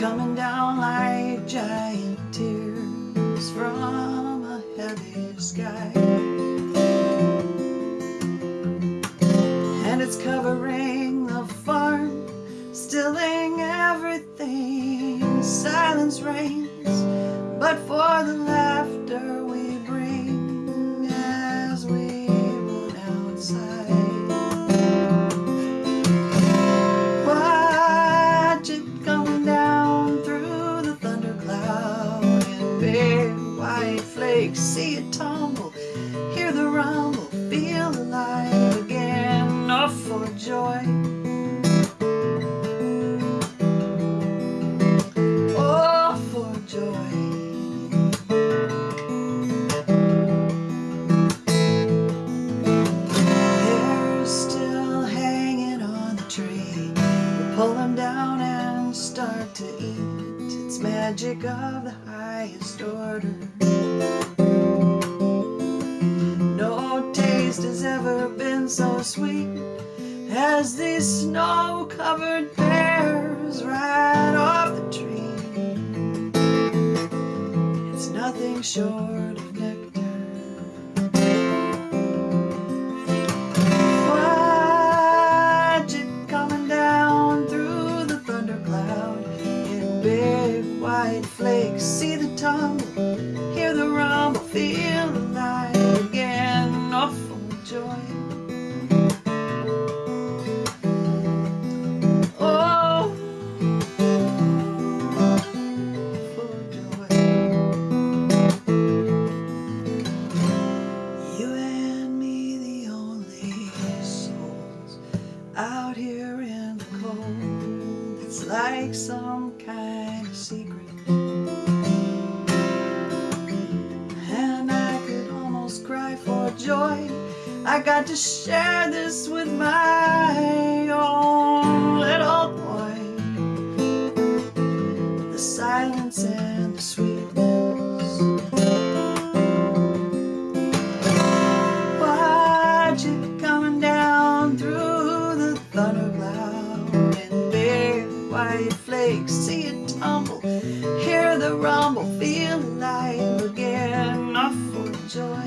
coming down like giant tears from a heavy sky. And it's covering the farm, stilling everything. Silence reigns, but for the laughter we bring See it tumble, hear the rumble, feel alive again. Oh, for joy. Oh, for joy. They're still hanging on the tree. We pull them down and start to eat. It's magic of the highest order. No taste has ever been so sweet as these snow-covered pears right off the tree. It's nothing short of nectar. Watch it coming down through the thundercloud in big white flakes. See the tumble, like some kind of secret. And I could almost cry for joy. I got to share this with my own little joy.